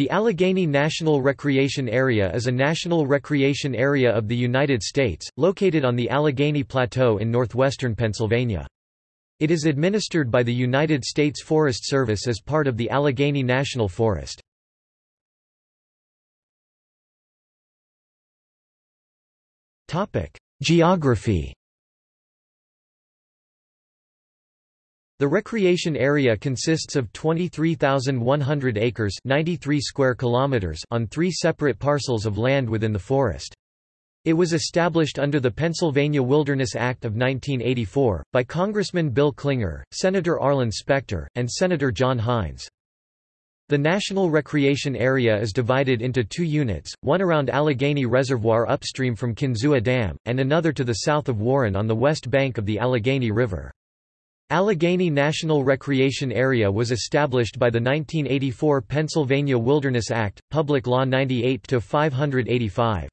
The Allegheny National Recreation Area is a national recreation area of the United States, located on the Allegheny Plateau in northwestern Pennsylvania. It is administered by the United States Forest Service as part of the Allegheny National Forest. Geography The recreation area consists of 23,100 acres 93 square kilometers on three separate parcels of land within the forest. It was established under the Pennsylvania Wilderness Act of 1984, by Congressman Bill Clinger, Senator Arlen Specter, and Senator John Heinz. The National Recreation Area is divided into two units, one around Allegheny Reservoir upstream from Kinzua Dam, and another to the south of Warren on the west bank of the Allegheny River. Allegheny National Recreation Area was established by the 1984 Pennsylvania Wilderness Act, Public Law 98-585.